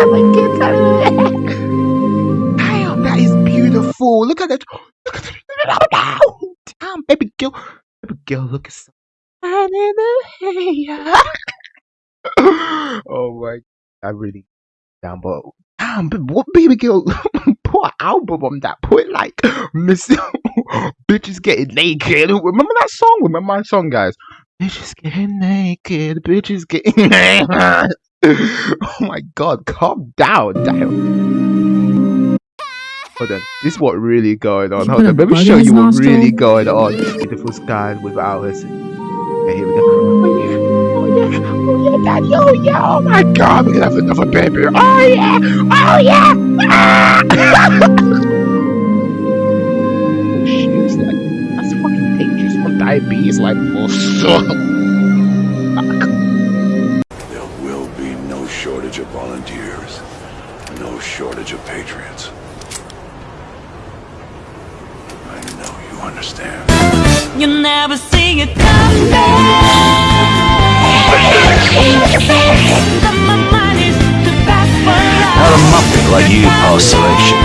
Damn, that is beautiful. Look at that. Look at that. Damn, baby girl. Baby girl, look at so. oh my. I really. Damn, but. Damn, what baby girl. Put album on that. Put like Miss Bitches Getting Naked. Remember that song? Remember my song, guys? Bitches getting naked. Bitches getting naked. oh my god, calm down, damn. Hold on, this is what really going on. Hold on, let me show you what really going on. Beautiful sky with ours. Okay, here we go. Oh yeah, oh yeah, oh yeah, daddy, oh yeah, oh my god, we're gonna have another baby. Oh yeah, oh yeah. Ah! oh shit, like that's fucking dangerous for diabetes, like for so. Shortage of volunteers, no shortage of patriots. I know you understand. You never see it coming. Not a muppet like you, Paul Selection.